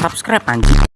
Subscribe anjing.